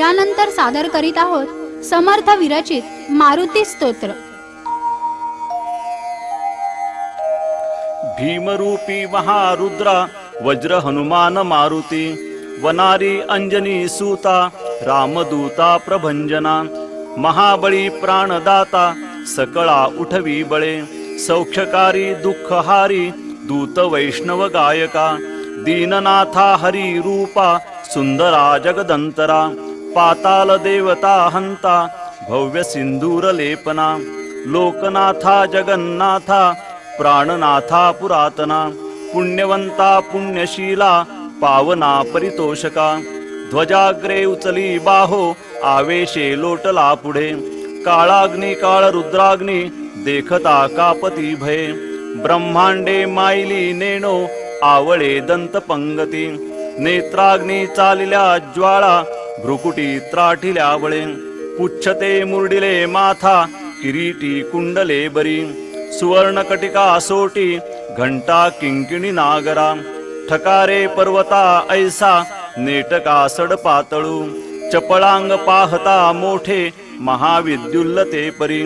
यानंतर सादर करीत आहोत समर्थ विरचित मारुती स्तोत्र. भीमरूपी महारुद्रा वज्र हनुमान मारुती वनारी अंजनी सूता रामदूता प्रभंजना महाबळी प्राणदाता सकळा उठवी बळे सौख्यकारी दुःखहारी दूत वैष्णव गायका दीननाथा हरी रूपा सुंदरा जगदंतरा पाताल देवता हंता भव्य सिंदूर लेपना लोकनाथा जगन्नाथा प्राणनाथा पुरातना पुण्यवंता पुण्यशीला पावना परितोषका ध्वजाग्रे उचली बाहो आवेशे लोटला पुढे काळाग्नी काळ रुद्राग्नी देखता कापती भये ब्रह्मांडे मायली नेणो आवळे दंत पंगती नेत्राग्नी चालिल्या ज्वाळा भ्रुकुटी त्राटिल्या बळे पुच्छते मुरडिले माथा किरीटी कुंडले बरी सुवर्णकटिका सोटी घंटा किंकिणी नागरा ठकारे पर्वता ऐसा नेटका सड पातळू चपळांग पाहता मोठे महाविद्युल्लते परी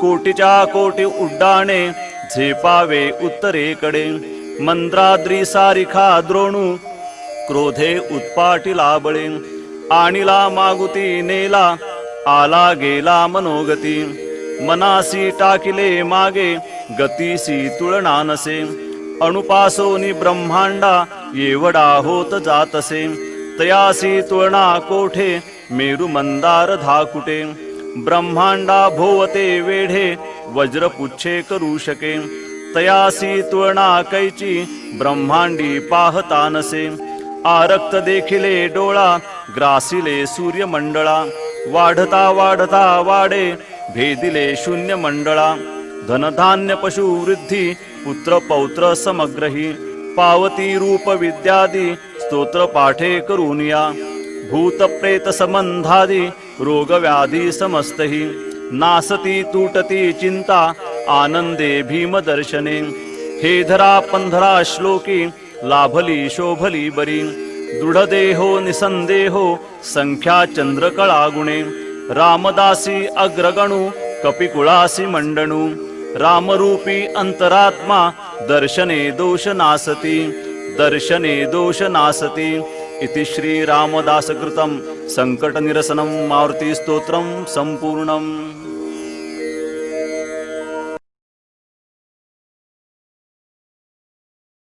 कोटीच्या कोटी उड्डाणे झेपावे उत्तरेकडे मंत्राद्री सारिखा द्रोणू क्रोधे उत्पाटी लाबळे आणिला मागुती नेला आला गेला मनोगती. मनासी टाकिले मागे गतीसी तुळना नसे. अणुपासोनी ब्रह्मांडा येवडा होत जातसे. तयासी तुळना कोठे मेरु मंदार धाकुटे. ब्रह्मांडा भोवते वेढे वज्रपुच्छे करू शके. तयासी तुळना कैची ब्रह्मांडी पाहता नसे. आरक्त देखिले डोळा ग्रासिले सूर्यमंडळा. वाढता वाढता वाडे भेदिले शून्य मंडळा धनधान्य पशु वृद्धी पुत्र पौत्र समग्रही. पावती रूप विद्यादी स्तोत्र पाठे करूनिया भूत प्रेत संबंधादी रोग व्याधी समस्तही. नासती तुटती चिंता आनंदे भीम दर्शने. हे धरा पंधरा श्लोकी लाभली शोभली बरी। दृढदेहो निसन्देहो संख्याचन्द्रकलागुणे रामदासी अग्रगणु कपिकुलासि मण्डनू रामरूपी अन्तरात्मा दर्शने दोष नासति। दर्शने दोष नासति। इति श्रीरामदासकृतं सङ्कटनिरसनं मारुतिस्तोत्रं सम्पूर्णम्।